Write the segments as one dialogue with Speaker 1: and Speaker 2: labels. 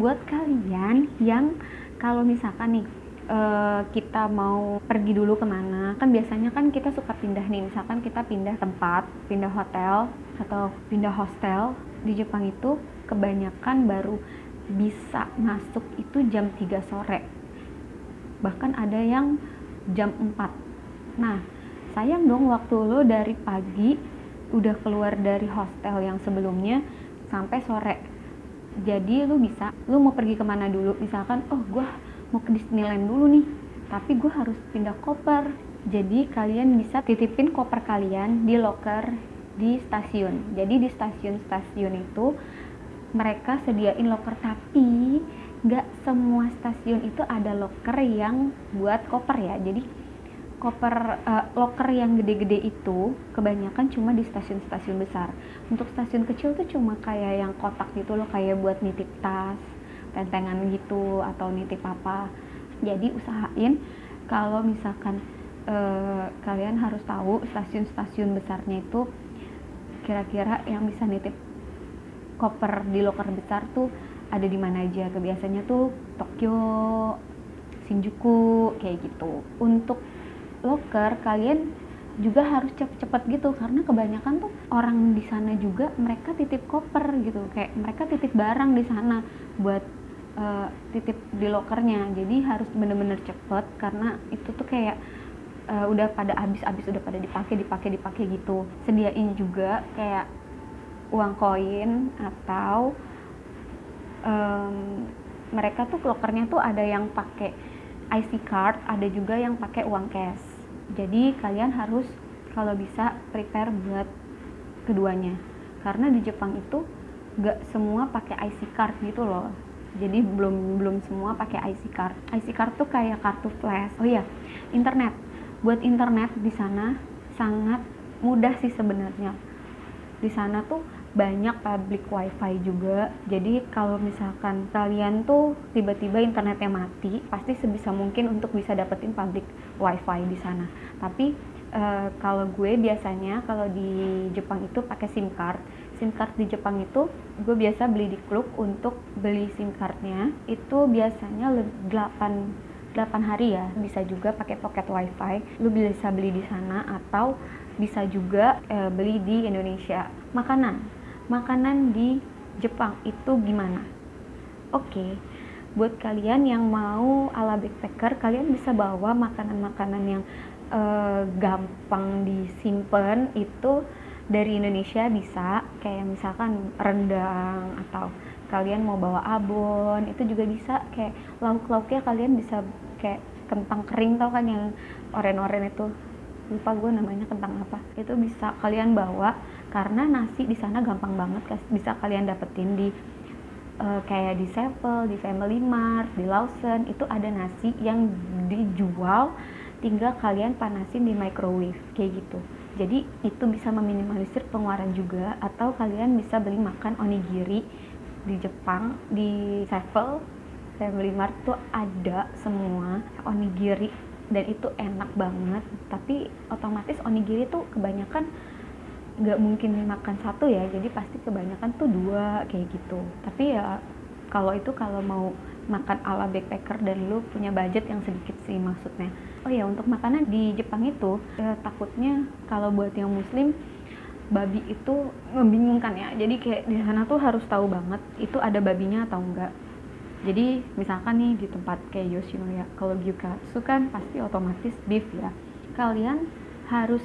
Speaker 1: buat kalian yang kalau misalkan nih uh, kita mau pergi dulu ke mana kan biasanya kan kita suka pindah nih. Misalkan kita pindah tempat pindah hotel atau pindah hostel di Jepang itu kebanyakan baru bisa masuk itu jam 3 sore. Bahkan ada yang jam 4 nah sayang dong waktu lo dari pagi udah keluar dari hostel yang sebelumnya sampai sore jadi lu bisa lu mau pergi ke mana dulu? Misalkan oh gue mau ke Disneyland dulu nih tapi gue harus pindah koper. Jadi kalian bisa titipin koper kalian di locker di stasiun. Jadi di stasiun-stasiun itu mereka sediain locker tapi nggak semua stasiun itu ada locker yang buat koper ya. Jadi koper uh, locker yang gede-gede itu kebanyakan cuma di stasiun-stasiun besar. Untuk stasiun kecil tuh cuma kayak yang kotak gitu loh kayak buat nitip tas tentengan gitu atau nitip apa. Jadi usahain kalau misalkan uh, kalian harus tahu stasiun-stasiun besarnya itu kira-kira yang bisa nitip koper di loker besar tuh ada di mana aja. Kebiasaannya tuh Tokyo Shinjuku kayak gitu. Untuk loker kalian juga harus cepet-cepet gitu. Karena kebanyakan tuh orang di sana juga mereka titip koper gitu. Kayak mereka titip barang di sana buat uh, titip di lokernya. Jadi harus bener-bener cepet karena itu tuh kayak uh, udah pada habis-habis udah pada dipakai dipakai dipakai gitu. Sediain juga kayak uang koin atau um, mereka tuh lokernya tuh ada yang pakai IC card ada juga yang pakai uang cash jadi kalian harus kalau bisa prepare buat keduanya. Karena di Jepang itu gak semua pakai IC card gitu loh. Jadi belum belum semua pakai IC card. IC card tuh kayak kartu flash. Oh iya internet. Buat internet di sana sangat mudah sih sebenarnya. Di sana tuh banyak public wifi juga. Jadi kalau misalkan kalian tuh tiba-tiba internetnya mati pasti sebisa mungkin untuk bisa dapetin public wifi di sana. Tapi uh, kalau gue biasanya kalau di Jepang itu pakai SIM card. SIM card di Jepang itu gue biasa beli di klub untuk beli SIM cardnya. Itu biasanya 8 8 hari ya. Bisa juga pakai pocket wifi. Lu bisa beli di sana atau bisa juga e, beli di Indonesia. Makanan. Makanan di Jepang itu gimana? Oke. okay. Buat kalian yang mau ala backpacker kalian bisa bawa makanan-makanan yang e, gampang disimpan itu dari Indonesia bisa. Kayak misalkan rendang atau kalian mau bawa abon itu juga bisa. Kayak lauk-lauknya kalian bisa kayak kentang kering tau kan yang oren-oren itu? Lupa gue namanya kentang apa. Itu bisa kalian bawa karena nasi di sana gampang banget bisa kalian dapetin di uh, kayak di Sevel, di Family Mart, di Lawson itu ada nasi yang dijual tinggal kalian panasin di microwave kayak gitu. Jadi itu bisa meminimalisir pengeluaran juga atau kalian bisa beli makan onigiri di Jepang di Sevel Family Mart tuh ada semua onigiri dan itu enak banget. Tapi otomatis onigiri tuh kebanyakan nggak mungkin makan satu ya jadi pasti kebanyakan tuh dua kayak gitu. Tapi ya kalau itu kalau mau makan ala backpacker dan lu punya budget yang sedikit sih maksudnya. Oh ya untuk makanan di Jepang itu ya, takutnya kalau buat yang muslim babi itu membingungkan ya. Jadi kayak di sana tuh harus tahu banget itu ada babinya atau enggak. Jadi misalkan nih di tempat kayak Yoshinoya kalau gyukatsu kan pasti otomatis beef ya. Kalian harus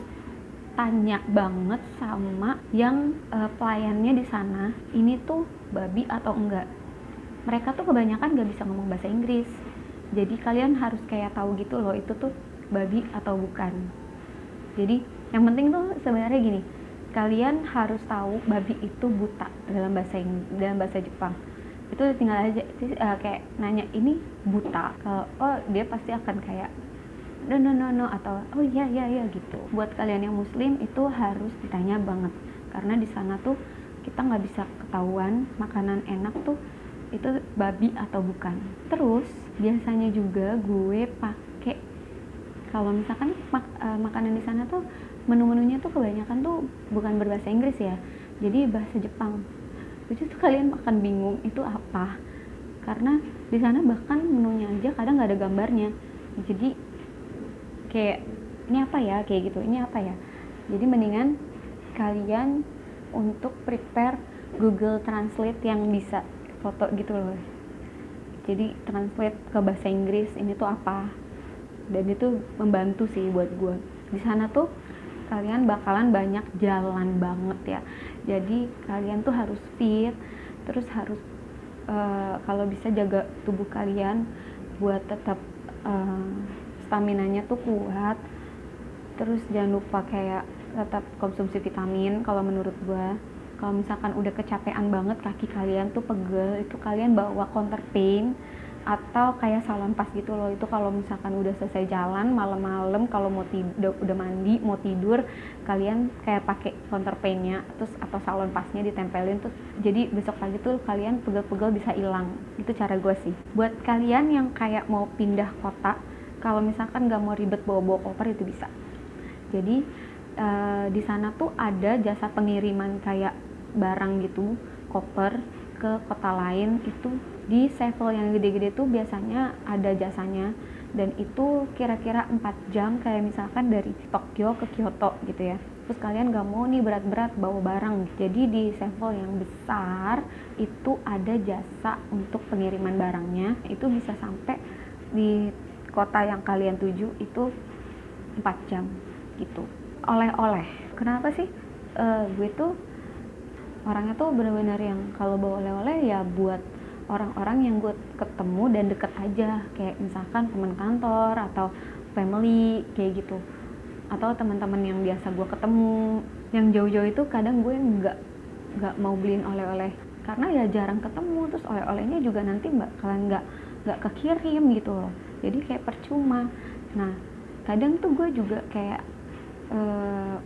Speaker 1: tanya banget sama yang uh, pelayannya di sana ini tuh babi atau enggak? Mereka tuh kebanyakan gak bisa ngomong bahasa Inggris. Jadi kalian harus kayak tahu gitu loh itu tuh babi atau bukan. Jadi yang penting tuh sebenarnya gini kalian harus tahu babi itu buta dalam bahasa dalam bahasa Jepang. Itu tinggal aja uh, kayak nanya ini buta? Kalau oh dia pasti akan kayak no no no no atau oh iya iya iya gitu. Buat kalian yang muslim itu harus ditanya banget. Karena di sana tuh kita nggak bisa ketahuan makanan enak tuh itu babi atau bukan. Terus biasanya juga gue pakai kalau misalkan mak uh, makanan di sana tuh menu-menunya tuh kebanyakan tuh bukan berbahasa Inggris ya jadi bahasa Jepang. Itu tuh kalian akan bingung itu apa karena di sana bahkan menunya aja kadang nggak ada gambarnya. Jadi kayak ini apa ya? Kayak gitu ini apa ya? Jadi mendingan kalian untuk prepare Google Translate yang bisa foto gitu loh. Jadi translate ke bahasa Inggris ini tuh apa? Dan itu membantu sih buat gue di sana tuh kalian bakalan banyak jalan banget ya. Jadi kalian tuh harus fit terus harus uh, kalau bisa jaga tubuh kalian buat tetap uh, stamina-nya tuh kuat. Terus jangan lupa kayak tetap konsumsi vitamin kalau menurut gue kalau misalkan udah kecapean banget kaki kalian tuh pegel itu kalian bawa counter pain atau kayak salon pas gitu loh. Itu kalau misalkan udah selesai jalan malam-malam kalau mau tidur udah mandi mau tidur kalian kayak pakai counter painnya terus atau salon pasnya ditempelin terus jadi besok pagi tuh kalian pegel-pegel bisa hilang. Itu cara gue sih. Buat kalian yang kayak mau pindah kota kalau misalkan nggak mau ribet bawa-bawa koper itu bisa. Jadi uh, di sana tuh ada jasa pengiriman kayak barang gitu koper ke kota lain itu di sevel yang gede-gede tuh biasanya ada jasanya. Dan itu kira-kira 4 jam kayak misalkan dari Tokyo ke Kyoto gitu ya. Terus kalian gak mau nih berat-berat bawa barang. Jadi di sevel yang besar itu ada jasa untuk pengiriman barangnya. Itu bisa sampai di kota yang kalian tuju itu 4 jam gitu. Oleh-oleh. Kenapa sih? Uh, gue tuh orangnya tuh bener-bener yang kalau bawa oleh-oleh ya buat orang-orang yang gue ketemu dan deket aja. Kayak misalkan teman kantor atau family kayak gitu. Atau teman-teman yang biasa gue ketemu. Yang jauh-jauh itu kadang gue nggak nggak mau beliin oleh-oleh. Karena ya jarang ketemu. Terus oleh-olehnya juga nanti mbak kalian nggak nggak kekirim gitu loh jadi kayak percuma. Nah kadang tuh gue juga kayak uh,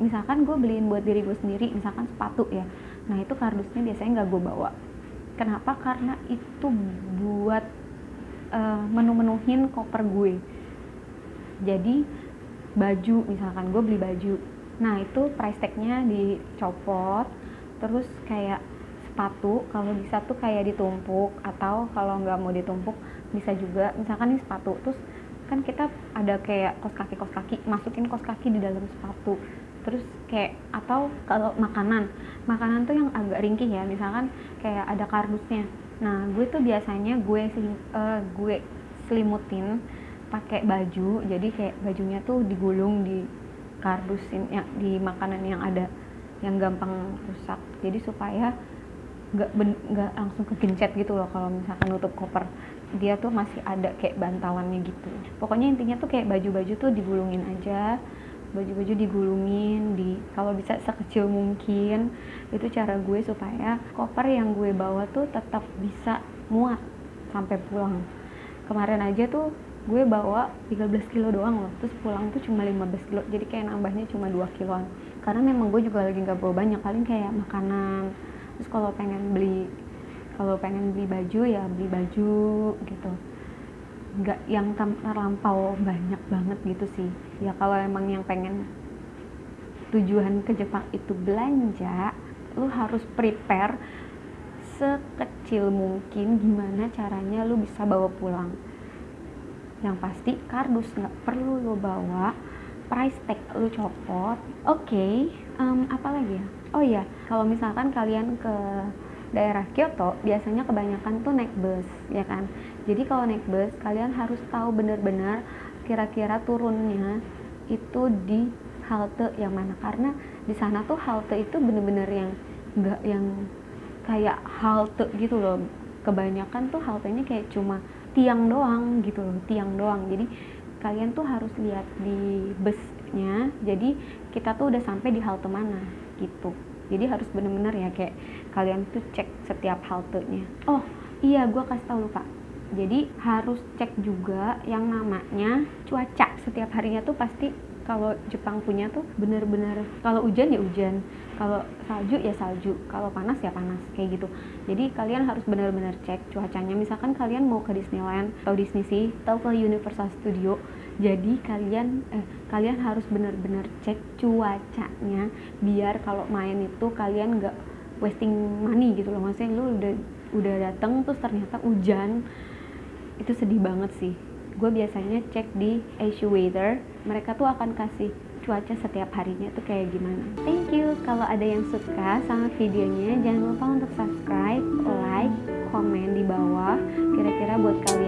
Speaker 1: misalkan gue beliin buat diri gue sendiri misalkan sepatu ya. Nah itu kardusnya biasanya nggak gue bawa. Kenapa? Karena itu buat uh, menu-menuhin koper gue. Jadi baju misalkan gue beli baju. Nah itu price tagnya dicopot terus kayak sepatu kalau bisa tuh kayak ditumpuk atau kalau nggak mau ditumpuk bisa juga. Misalkan ini sepatu terus kan kita ada kayak kos kaki kos kaki masukin kos kaki di dalam sepatu. Terus kayak atau kalau makanan makanan tuh yang agak ringkih ya. Misalkan kayak ada kardusnya. Nah gue tuh biasanya gue selim, uh, gue selimutin pakai baju jadi kayak bajunya tuh digulung di kardusin ya di makanan yang ada yang gampang rusak. Jadi supaya nggak nggak langsung kegencet gitu loh kalau misalkan nutup koper. Dia tuh masih ada kayak bantalannya gitu. Pokoknya intinya tuh kayak baju-baju tuh digulungin aja. Baju-baju digulungin di kalau bisa sekecil mungkin. Itu cara gue supaya koper yang gue bawa tuh tetap bisa muat sampai pulang. Kemarin aja tuh gue bawa 13 kilo doang loh. Terus pulang tuh cuma 15 kilo. Jadi kayak nambahnya cuma 2 kiloan. Karena memang gue juga lagi nggak bawa banyak. Paling kayak makanan terus kalau pengen beli kalau pengen beli baju ya beli baju gitu. Nggak yang terlampau banyak banget gitu sih. Ya kalau emang yang pengen tujuan ke Jepang itu belanja lu harus prepare sekecil mungkin gimana caranya lu bisa bawa pulang. Yang pasti kardus nggak perlu lu bawa price tag lu copot. Oke okay, um, apa lagi ya? Oh ya kalau misalkan kalian ke daerah Kyoto biasanya kebanyakan tuh naik bus ya kan? Jadi kalau naik bus kalian harus tahu benar-benar kira-kira turunnya itu di halte yang mana. Karena di sana tuh halte itu bener-bener yang enggak yang kayak halte gitu loh. Kebanyakan tuh haltenya kayak cuma tiang doang gitu loh tiang doang. Jadi kalian tuh harus lihat di busnya. Jadi kita tuh udah sampai di halte mana gitu. Jadi harus bener-bener ya kayak kalian tuh cek setiap haltenya. Oh iya gue kasih tau lupa jadi harus cek juga yang namanya cuaca. Setiap harinya tuh pasti kalau Jepang punya tuh bener-bener kalau hujan ya hujan kalau salju ya salju kalau panas ya panas kayak gitu. Jadi kalian harus benar-benar cek cuacanya. Misalkan kalian mau ke Disneyland atau Disney Sea atau ke Universal Studio jadi kalian eh, kalian harus benar-benar cek cuacanya biar kalau main itu kalian nggak wasting money gitu loh. Maksudnya lu udah udah dateng terus ternyata hujan itu sedih banget sih gue biasanya cek di Asia Weather. Mereka tuh akan kasih cuaca setiap harinya tuh kayak gimana. Thank you. Kalau ada yang suka sama videonya jangan lupa untuk subscribe like komen di bawah. Kira-kira buat kalian